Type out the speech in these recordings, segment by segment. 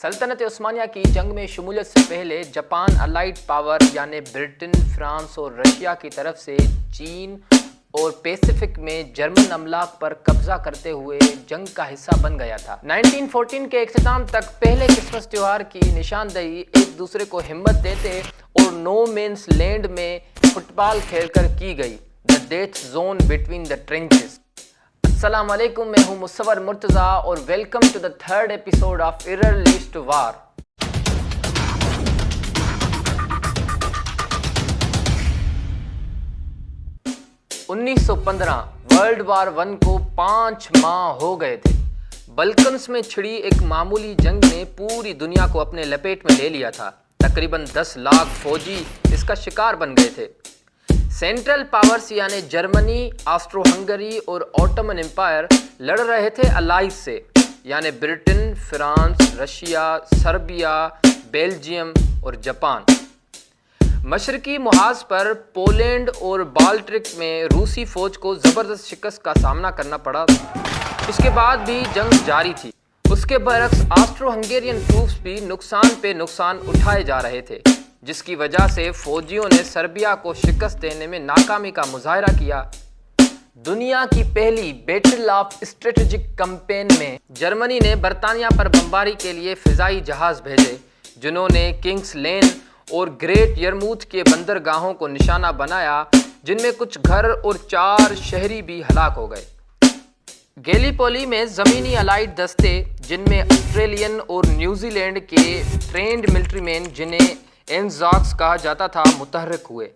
سلطنت عثمانیہ کی جنگ میں شمولیت سے پہلے جاپان الائٹ پاور یعنی برٹن، فرانس اور رشیا کی طرف سے چین اور پیسیفک میں جرمن املاک پر قبضہ کرتے ہوئے جنگ کا حصہ بن گیا تھا۔ نائنٹین فورٹین کے اختتام تک پہلے کرسمس تیوہار کی نشاندہی ایک دوسرے کو ہمت دیتے اور نو مینس لینڈ میں فٹ بال کھیل کر کی گئی۔ The death zone between the trenches السلام علیکم، میں ہوں مصور مرتضی اور welcome to the third episode of uh lest war انیس سو پندرہ ورلڈ وار ون کو پانچ ماہ ہو گئے تھے۔ بلکنس میں چھڑی ایک معمولی جنگ نے پوری دنیا کو اپنے لپیٹ میں لے لیا تھا۔ تقریباً دس لاکھ فوجی اس کا شکار بن گئے تھے۔ سینٹرل پاورز یعنی جرمنی آسٹرو ہنگری اور اوٹمن امپائر لڑ رہے تھے الائز سے یعنی Britain, France, Russia, Serbia, Belgium اور جاپان۔ مشرقی محاذ پر پولینڈ اور بالٹرک میں روسی فوج کو زبردست شکست کا سامنا کرنا پڑا۔ اس کے بعد بھی جنگ جاری تھی۔ اس کے برعکس آسٹرو ہنگیرین ٹروپس بھی نقصان پہ نقصان اٹھائے جا رہے تھے۔ جس کی وجہ سے فوجیوں نے سربیا کو شکست دینے میں ناکامی کا مظاہرہ کیا۔ دنیا کی پہلی بیٹل آف اسٹریٹجک کمپین میں جرمنی نے برطانیہ پر بمباری کے لیے فضائی جہاز بھیجے، جنہوں نے کنگس لین اور گریٹ یرموتھ کے بندرگاہوں کو نشانہ بنایا، جن میں کچھ گھر اور چار شہری بھی ہلاک ہو گئے۔ گیلی پولی میں زمینی الائٹ دستے، جن میں آسٹریلین اور New Zealand trained military men جنہیں اینزاکس کہا جاتا تھا، متحرک ہوئے۔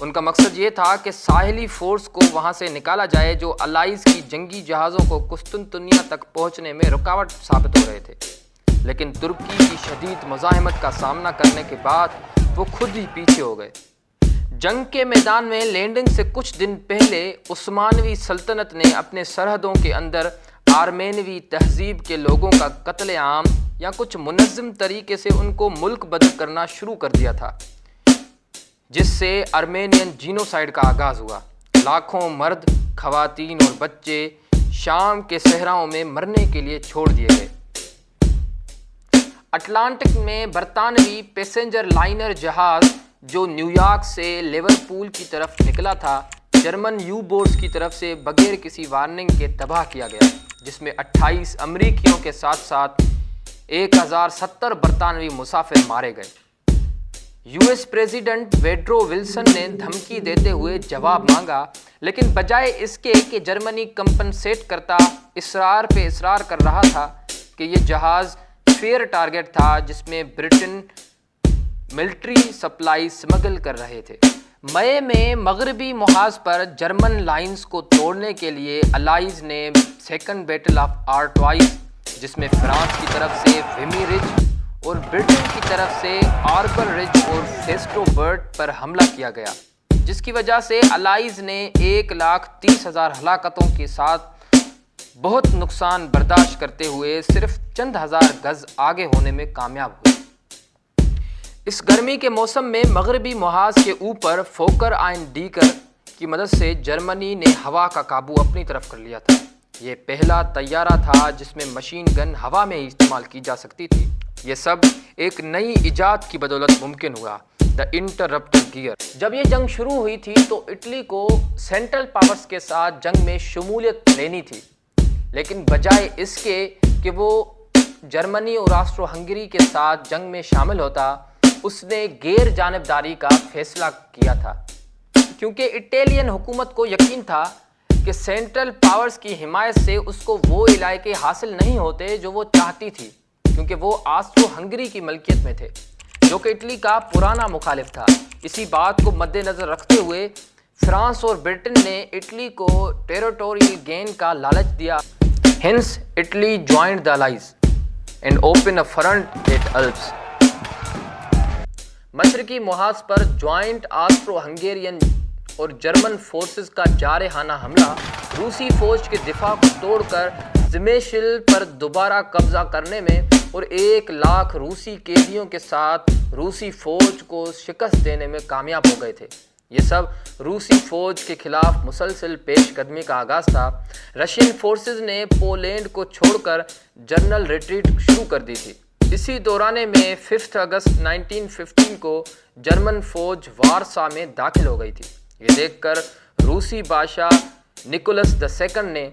ان کا مقصد یہ تھا کہ ساحلی فورس کو وہاں سے نکالا جائے، جو الائز کی جنگی جہازوں کو قسطنطنیہ تک پہنچنے میں رکاوٹ ثابت ہو رہے تھے۔ لیکن ترکی کی شدید مزاحمت کا سامنا کرنے کے بعد وہ خود ہی پیچھے ہو گئے۔ جنگ کے میدان میں لینڈنگ سے کچھ دن پہلے عثمانوی سلطنت نے اپنے سرحدوں کے اندر آرمینوی تہذیب کے لوگوں کا قتل عام یا کچھ منظم طریقے سے ان کو ملک بدل کرنا شروع کر دیا تھا، جس سے ارمینین جینوسائیڈ کا آغاز ہوا۔ لاکھوں مرد، خواتین اور بچے شام کے صحراؤں میں مرنے کے لیے چھوڑ دیے گئے۔ اٹلانٹک میں برطانوی پیسنجر لائنر جہاز جو نیو یارک سے لیورپول کی طرف نکلا تھا، جرمن یو بورڈز کی طرف سے بغیر کسی وارننگ کے تباہ کیا گیا، جس میں اٹھائیس امریکیوں کے ساتھ ساتھ ایک ہزار ستر برطانوی مسافر مارے گئے۔ U S president Woodrow Wilson نے دھمکی دیتے ہوئے جواب مانگا، لیکن بجائے اس کے کہ جرمنی کمپنسیٹ کرتا اسرار پہ اسرار کر رہا تھا کہ یہ جہاز فیئر ٹارگٹ تھا جس میں برٹن ملٹری سپلائی سمگل کر رہے تھے۔ مئی میں مغربی محاذ پر جرمن لائنز کو توڑنے کے لیے الائز نے سیکنڈ بیٹل آف آرٹوائز جس میں فرانس کی طرف سے ویمی رج اور برٹن کی طرف سے آربر رج اور فیسٹو برٹ پر حملہ کیا گیا، جس کی وجہ سے الائز نے ایک لاکھ تیس ہزار ہلاکتوں کے ساتھ بہت نقصان برداشت کرتے ہوئے صرف چند ہزار گز آگے ہونے میں کامیاب ہوئے۔ اس گرمی کے موسم میں مغربی محاذ کے اوپر فوکر آئن ڈیکر کی مدد سے جرمنی نے ہوا کا قابو اپنی طرف کر لیا تھا۔ یہ پہلا طیارہ تھا جس میں مشین گن ہوا میں استعمال کی جا سکتی تھی۔ یہ سب ایک نئی ایجاد کی بدولت ممکن ہوا۔ دا انٹرپٹ گیئر جب یہ جنگ شروع ہوئی تھی تو اٹلی کو سینٹرل پاورز کے ساتھ جنگ میں شمولیت لینی تھی۔ لیکن بجائے اس کے کہ وہ جرمنی اور آسٹرو ہنگری کے ساتھ جنگ میں شامل ہوتا، اس نے غیر جانبداری کا فیصلہ کیا تھا۔ کیونکہ اٹیلین حکومت کو یقین تھا کہ سینٹرل پاورز کی حمایت سے اس کو وہ علاقے حاصل نہیں ہوتے جو وہ چاہتی تھی، کیونکہ وہ آسٹرو ہنگری کی ملکیت میں تھے، جو کہ اٹلی کا پرانا مخالف تھا۔ اسی بات کو مد نظر رکھتے ہوئے فرانس اور برٹن نے اٹلی کو ٹیروٹوریل گین کا لالچ دیا۔ ہنس Italy joined the allies and open a front at Alps. مشرقی محاذ پر جوائنٹ آسٹرو ہنگیرین اور جرمن فورسز کا جارحانہ حملہ، روسی فوج کے دفاع کو توڑ کر زمیشل پر دوبارہ قبضہ کرنے میں اور ایک لاکھ روسی قیدیوں کے ساتھ روسی فوج کو شکست دینے میں کامیاب ہو گئے تھے۔ یہ سب روسی فوج کے خلاف مسلسل پیش قدمی کا آغاز تھا۔ رشین فورسز نے پولینڈ کو چھوڑ کر جنرل ریٹریٹ شروع کر دی تھی۔ اسی دورانے میں ففتھ اگست نائنٹین ففٹین کو جرمن فوج وارسا میں داخل ہو گئی تھی۔ یہ دیکھ کر روسی بادشاہ نکولس دا سیکنڈ نے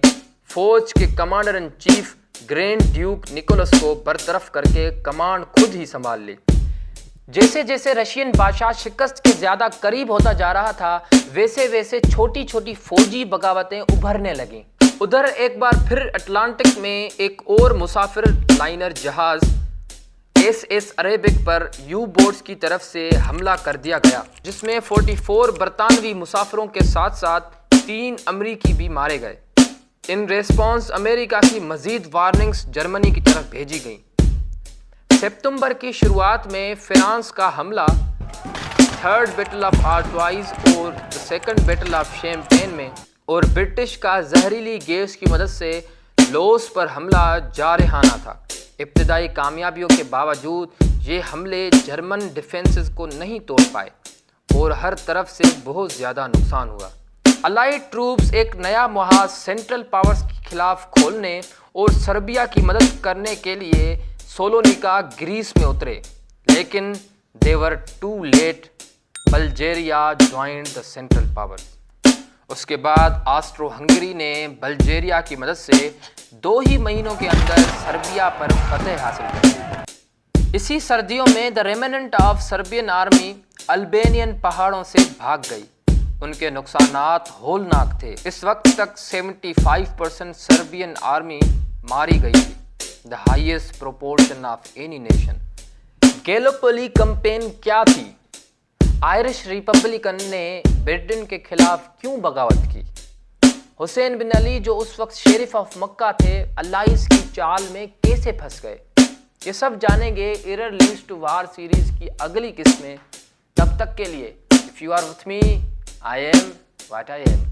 فوج کے commander in chief grand duke Nicholas کو برطرف کر کے کمانڈ خود ہی سنبھال لی۔ جیسے جیسے رشین بادشاہ شکست کے زیادہ قریب ہوتا جا رہا تھا، ویسے ویسے چھوٹی چھوٹی فوجی بغاوتیں ابھرنے لگیں۔ ادھر ایک بار پھر اٹلانٹک میں ایک اور مسافر لائنر جہاز ایس ایس عریبک پر یو بورڈز کی طرف سے حملہ کر دیا گیا، جس میں فورٹی فور برطانوی مسافروں کے ساتھ ساتھ تین امریکی بھی مارے گئے۔ ان ریسپانس امریکہ کی مزید وارننگز جرمنی کی طرف بھیجی گئیں۔ سپتمبر کی شروعات میں فرانس کا حملہ، تھرڈ بیٹل آف آرٹوائز اور سیکنڈ بیٹل آف شیمپین میں، اور برٹش کا زہریلی گیس کی مدد سے لوس پر حملہ جارحانہ تھا۔ ابتدائی کامیابیوں کے باوجود یہ حملے جرمن ڈیفنسز کو نہیں توڑ پائے اور ہر طرف سے بہت زیادہ نقصان ہوا۔ الائٹ ٹروپس ایک نیا محاذ سینٹرل پاورز کے خلاف کھولنے اور سربیا کی مدد کرنے کے لیے سولونیکا گریس میں اترے، لیکن they were too late Bulgaria joined the central power اس کے بعد آسٹرو ہنگری نے بلجیریا کی مدد سے دو ہی مہینوں کے اندر سربیا پر فتح حاصل کر دی اسی سردیوں میں the remnant of Serbian army Albanian پہاڑوں سے بھاگ گئی۔ ان کے نقصانات ہولناک تھے۔ اس وقت تک seventy five percent Serbian army ماری گئی تھی۔ The highest proportion of any nation Gallipoli campaign کیا تھی؟ آئرش ریپبلکن نے برٹن کے خلاف کیوں بغاوت کی؟ حسین بن علی جو اس وقت شیرف آف مکہ تھے، اللہ کی چال میں کیسے پھنس گئے؟ یہ سب جانیں گے error lies to war series کی اگلی قسمیں۔ تب تک کے لیے if you are with me I am what I am